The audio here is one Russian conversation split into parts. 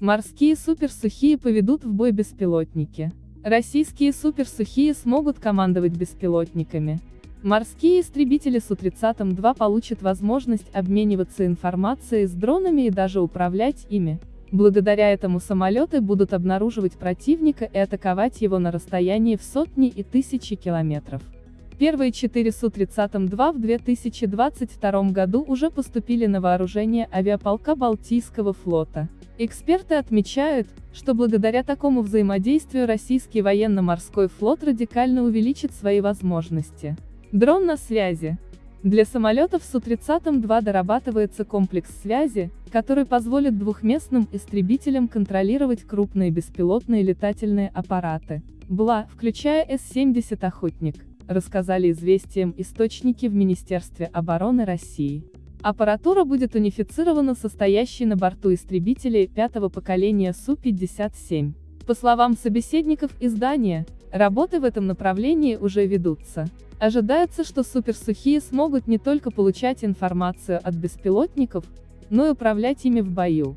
Морские суперсухие поведут в бой беспилотники. Российские суперсухие смогут командовать беспилотниками. Морские истребители Су-30-2 получат возможность обмениваться информацией с дронами и даже управлять ими. Благодаря этому самолеты будут обнаруживать противника и атаковать его на расстоянии в сотни и тысячи километров. Первые четыре Су-30-2 в 2022 году уже поступили на вооружение авиаполка Балтийского флота. Эксперты отмечают, что благодаря такому взаимодействию российский военно-морской флот радикально увеличит свои возможности. Дрон на связи. Для самолетов Су-30-2 дорабатывается комплекс связи, который позволит двухместным истребителям контролировать крупные беспилотные летательные аппараты, БЛА, включая С-70 «Охотник», рассказали известиям источники в Министерстве обороны России. Аппаратура будет унифицирована состоящей на борту истребителей пятого поколения Су-57. По словам собеседников издания, работы в этом направлении уже ведутся. Ожидается, что суперсухие смогут не только получать информацию от беспилотников, но и управлять ими в бою.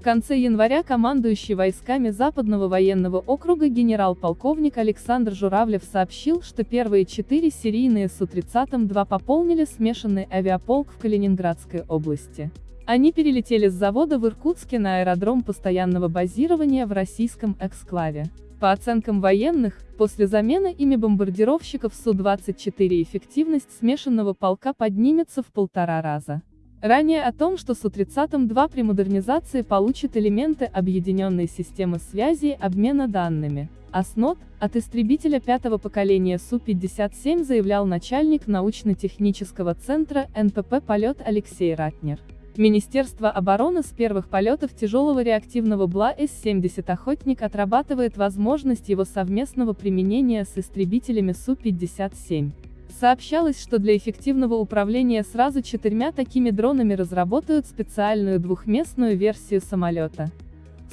В конце января командующий войсками Западного военного округа генерал-полковник Александр Журавлев сообщил, что первые четыре серийные Су-30-2 пополнили смешанный авиаполк в Калининградской области. Они перелетели с завода в Иркутске на аэродром постоянного базирования в российском эксклаве. По оценкам военных, после замены ими бомбардировщиков Су-24 эффективность смешанного полка поднимется в полтора раза. Ранее о том, что Су-30-2 при модернизации получит элементы объединенной системы связи и обмена данными. АСНОТ, от истребителя пятого поколения Су-57 заявлял начальник научно-технического центра НПП «Полет» Алексей Ратнер. Министерство обороны с первых полетов тяжелого реактивного БЛА С-70 «Охотник» отрабатывает возможность его совместного применения с истребителями Су-57. Сообщалось, что для эффективного управления сразу четырьмя такими дронами разработают специальную двухместную версию самолета.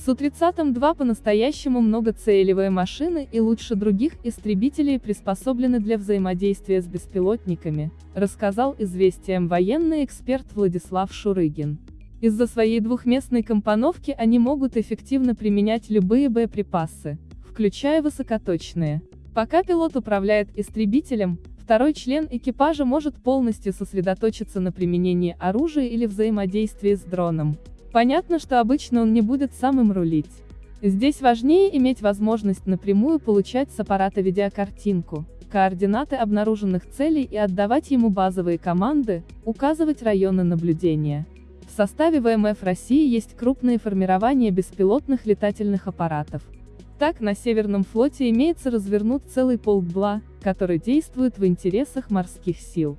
Су-30-2 по-настоящему многоцелевые машины и лучше других истребителей приспособлены для взаимодействия с беспилотниками, рассказал известиям военный эксперт Владислав Шурыгин. Из-за своей двухместной компоновки они могут эффективно применять любые боеприпасы, включая высокоточные. Пока пилот управляет истребителем, второй член экипажа может полностью сосредоточиться на применении оружия или взаимодействии с дроном. Понятно, что обычно он не будет самым рулить. Здесь важнее иметь возможность напрямую получать с аппарата видеокартинку, координаты обнаруженных целей и отдавать ему базовые команды, указывать районы наблюдения. В составе ВМФ России есть крупные формирования беспилотных летательных аппаратов. Так, на Северном флоте имеется развернут целый полк БЛА, который действует в интересах морских сил.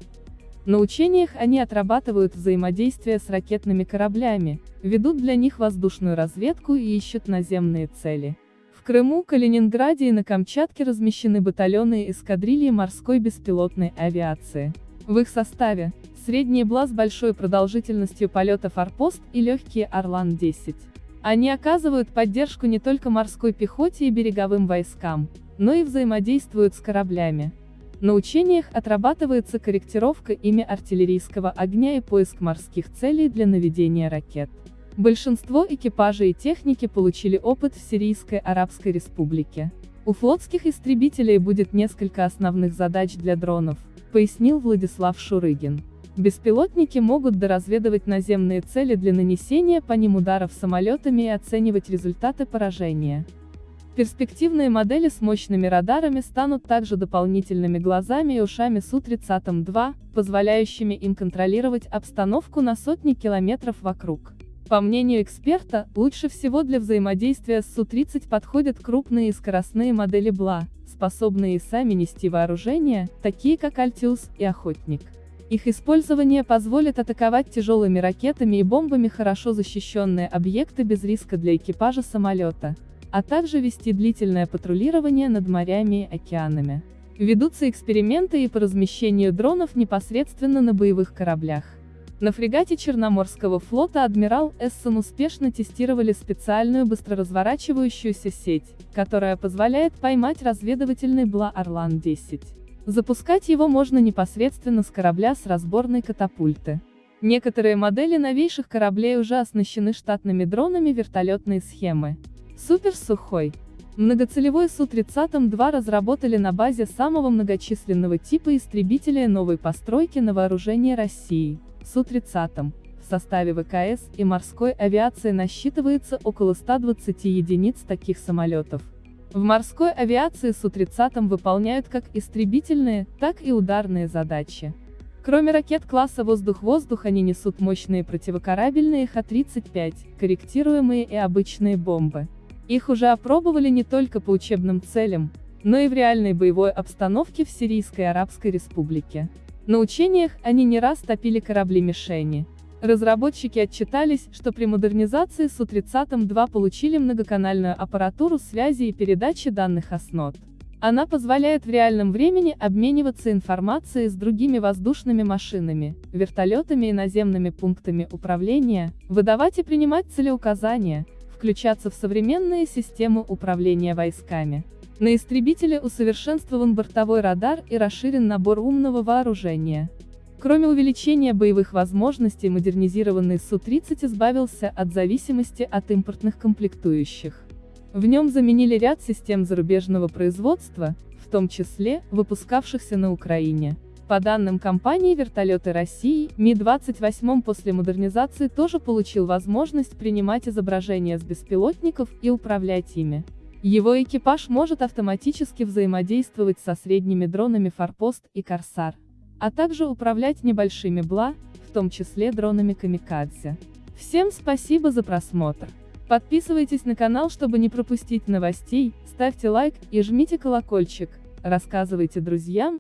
На учениях они отрабатывают взаимодействие с ракетными кораблями, ведут для них воздушную разведку и ищут наземные цели. В Крыму, Калининграде и на Камчатке размещены батальоны и эскадрильи морской беспилотной авиации. В их составе – средний БЛА с большой продолжительностью полета «Форпост» и легкие «Орлан-10». Они оказывают поддержку не только морской пехоте и береговым войскам, но и взаимодействуют с кораблями. На учениях отрабатывается корректировка ими артиллерийского огня и поиск морских целей для наведения ракет. Большинство экипажей и техники получили опыт в Сирийской Арабской Республике. У флотских истребителей будет несколько основных задач для дронов, пояснил Владислав Шурыгин. Беспилотники могут доразведывать наземные цели для нанесения по ним ударов самолетами и оценивать результаты поражения. Перспективные модели с мощными радарами станут также дополнительными глазами и ушами Су-30-2, позволяющими им контролировать обстановку на сотни километров вокруг. По мнению эксперта, лучше всего для взаимодействия с Су-30 подходят крупные и скоростные модели БЛА, способные сами нести вооружение, такие как Альтиус и Охотник. Их использование позволит атаковать тяжелыми ракетами и бомбами хорошо защищенные объекты без риска для экипажа самолета а также вести длительное патрулирование над морями и океанами. Ведутся эксперименты и по размещению дронов непосредственно на боевых кораблях. На фрегате Черноморского флота «Адмирал Эссон» успешно тестировали специальную быстроразворачивающуюся сеть, которая позволяет поймать разведывательный БЛА «Орлан-10». Запускать его можно непосредственно с корабля с разборной катапульты. Некоторые модели новейших кораблей уже оснащены штатными дронами вертолетной схемы. Супер Сухой. Многоцелевой Су-30-2 разработали на базе самого многочисленного типа истребителя новой постройки на вооружение России, Су-30. В составе ВКС и морской авиации насчитывается около 120 единиц таких самолетов. В морской авиации Су-30 выполняют как истребительные, так и ударные задачи. Кроме ракет класса «Воздух-воздух» они несут мощные противокорабельные Х-35, корректируемые и обычные бомбы. Их уже опробовали не только по учебным целям, но и в реальной боевой обстановке в Сирийской Арабской Республике. На учениях они не раз топили корабли-мишени. Разработчики отчитались, что при модернизации Су-30-2 получили многоканальную аппаратуру связи и передачи данных ОСНОТ. Она позволяет в реальном времени обмениваться информацией с другими воздушными машинами, вертолетами и наземными пунктами управления, выдавать и принимать целеуказания, включаться в современные системы управления войсками. На истребителе усовершенствован бортовой радар и расширен набор умного вооружения. Кроме увеличения боевых возможностей модернизированный Су-30 избавился от зависимости от импортных комплектующих. В нем заменили ряд систем зарубежного производства, в том числе, выпускавшихся на Украине. По данным компании «Вертолеты России», Ми-28 после модернизации тоже получил возможность принимать изображения с беспилотников и управлять ими. Его экипаж может автоматически взаимодействовать со средними дронами «Форпост» и «Корсар», а также управлять небольшими БЛА, в том числе дронами «Камикадзе». Всем спасибо за просмотр. Подписывайтесь на канал, чтобы не пропустить новостей, ставьте лайк и жмите колокольчик, рассказывайте друзьям,